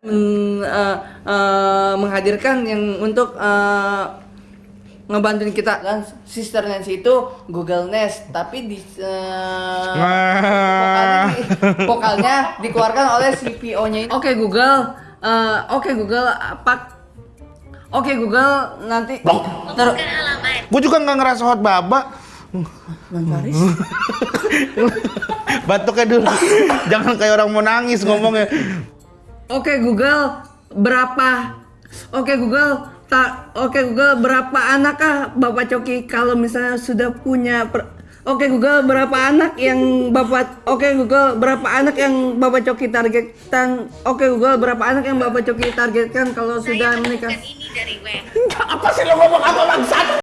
men- eh, eh, menghadirkan yang untuk eh, ngebantuin kita kan Sister Nancy itu Google Nest tapi di eh, vokalnya, di- vokalnya dikeluarkan oleh CPO-nya ini. Oke Google, eh, oke Google apa? Oke Google nanti taruh Gue juga nggak ngerasa hot baba. Bang Faris. Batuknya dulu. Jangan kayak orang mau nangis ngomongnya. Oke Google berapa? Oke Google tak Oke Google berapa anakkah Bapak Coki kalau misalnya sudah punya per- Oke Google berapa anak yang Bapak Oke Google berapa anak yang Bapak Coki targetkan Oke Google berapa anak yang Bapak Coki targetkan kalau sudah menikah ini dari web. Apa sih lo ngomong apa bangsat?